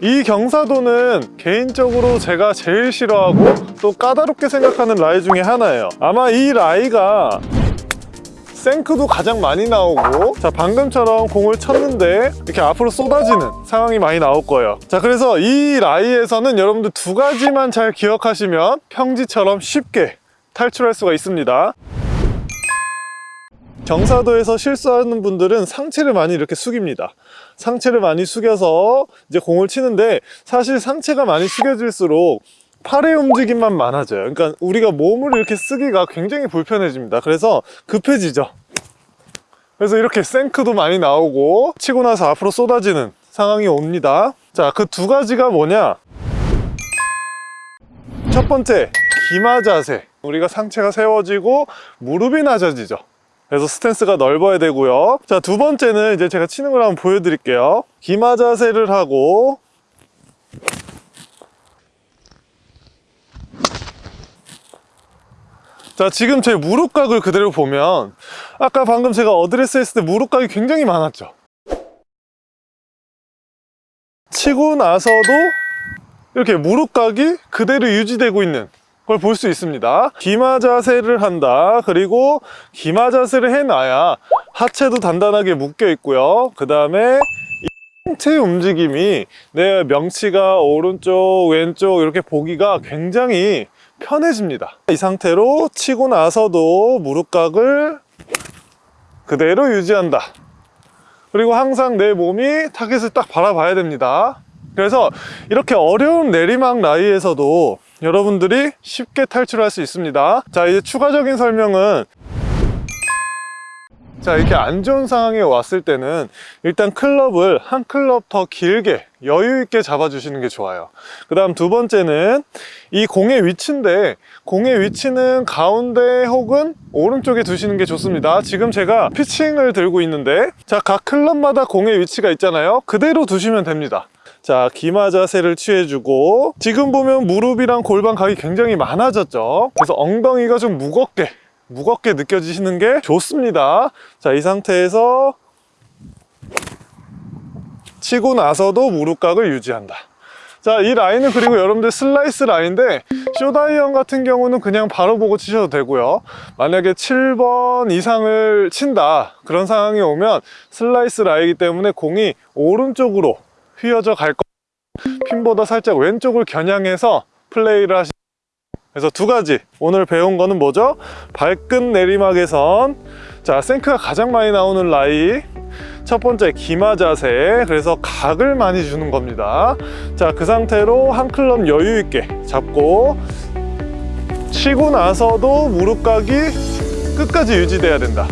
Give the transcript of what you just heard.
이 경사도는 개인적으로 제가 제일 싫어하고 또 까다롭게 생각하는 라이 중에 하나예요. 아마 이 라이가 생크도 가장 많이 나오고 자 방금처럼 공을 쳤는데 이렇게 앞으로 쏟아지는 상황이 많이 나올 거예요. 자 그래서 이 라이에서는 여러분들 두 가지만 잘 기억하시면 평지처럼 쉽게 탈출할 수가 있습니다 경사도에서 실수하는 분들은 상체를 많이 이렇게 숙입니다. 상체를 많이 숙여서 이제 공을 치는데 사실 상체가 많이 숙여질수록 팔의 움직임만 많아져요. 그러니까 우리가 몸을 이렇게 쓰기가 굉장히 불편해집니다. 그래서 급해지죠. 그래서 이렇게 생크도 많이 나오고 치고 나서 앞으로 쏟아지는 상황이 옵니다. 자 그 두 가지가 뭐냐? 첫 번째 기마 자세. 우리가 상체가 세워지고 무릎이 낮아지죠 그래서 스탠스가 넓어야 되고요. 자 두 번째는 이제 제가 치는 걸 한번 보여드릴게요. 기마 자세를 하고 자 지금 제 무릎각을 그대로 보면 아까 방금 제가 어드레스 했을 때 무릎각이 굉장히 많았죠. 치고 나서도 이렇게 무릎각이 그대로 유지되고 있는 걸 볼 수 있습니다. 기마 자세를 한다. 그리고 기마 자세를 해놔야 하체도 단단하게 묶여 있고요. 그 다음에 상체 움직임이 내 명치가 오른쪽 왼쪽 이렇게 보기가 굉장히 편해집니다. 이 상태로 치고 나서도 무릎각을 그대로 유지한다. 그리고 항상 내 몸이 타겟을 딱 바라봐야 됩니다. 그래서 이렇게 어려운 내리막 라이에서도 여러분들이 쉽게 탈출할 수 있습니다. 자 이제 추가적인 설명은 자 이렇게 안 좋은 상황에 왔을 때는 일단 클럽을 한 클럽 더 길게 여유 있게 잡아 주시는 게 좋아요. 그 다음 두 번째는 이 공의 위치인데 공의 위치는 가운데 혹은 오른쪽에 두시는 게 좋습니다. 지금 제가 피칭을 들고 있는데 자 각 클럽마다 공의 위치가 있잖아요. 그대로 두시면 됩니다 자 기마 자세를 취해주고 지금 보면 무릎이랑 골반 각이 굉장히 많아졌죠. 그래서 엉덩이가 좀 무겁게 무겁게 느껴지시는 게 좋습니다. 자 이 상태에서 치고 나서도 무릎각을 유지한다. 자 이 라인은 그리고 여러분들 슬라이스 라인인데 숏아이언 같은 경우는 그냥 바로 보고 치셔도 되고요. 만약에 7번 이상을 친다. 그런 상황이 오면 슬라이스 라인이기 때문에 공이 오른쪽으로 휘어져 갈 거. 핀보다 살짝 왼쪽을 겨냥해서 플레이를 하시. 그래서 두 가지 오늘 배운 거는 뭐죠? 발끝 내리막에선 자 생크가 가장 많이 나오는 라이 첫 번째 기마 자세 그래서 각을 많이 주는 겁니다 자 그 상태로 한 클럽 여유 있게 잡고 치고 나서도 무릎 각이 끝까지 유지돼야 된다